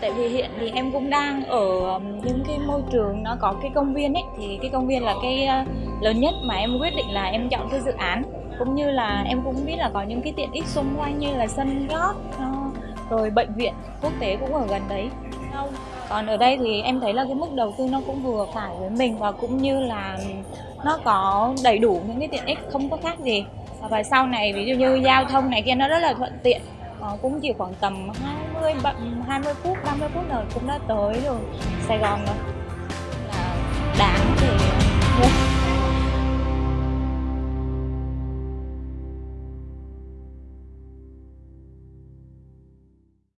tại vì hiện thì em cũng đang ở um, những cái môi trường nó có cái công viên ấy, thì cái công viên là cái uh, lớn nhất mà em quyết định là em chọn cái dự án. Cũng như là em cũng biết là có những cái tiện ích xung quanh như là sân golf ờ, rồi bệnh viện quốc tế cũng ở gần đấy. Còn ở đây thì em thấy là cái mức đầu tư nó cũng vừa phải với mình và cũng như là nó có đầy đủ những cái tiện ích không có khác gì. Và sau này ví dụ như giao thông này kia nó rất là thuận tiện. Ờ, cũng chỉ khoảng tầm 20 20 phút 30 phút là cũng đã tới rồi. Sài Gòn rồi là đáng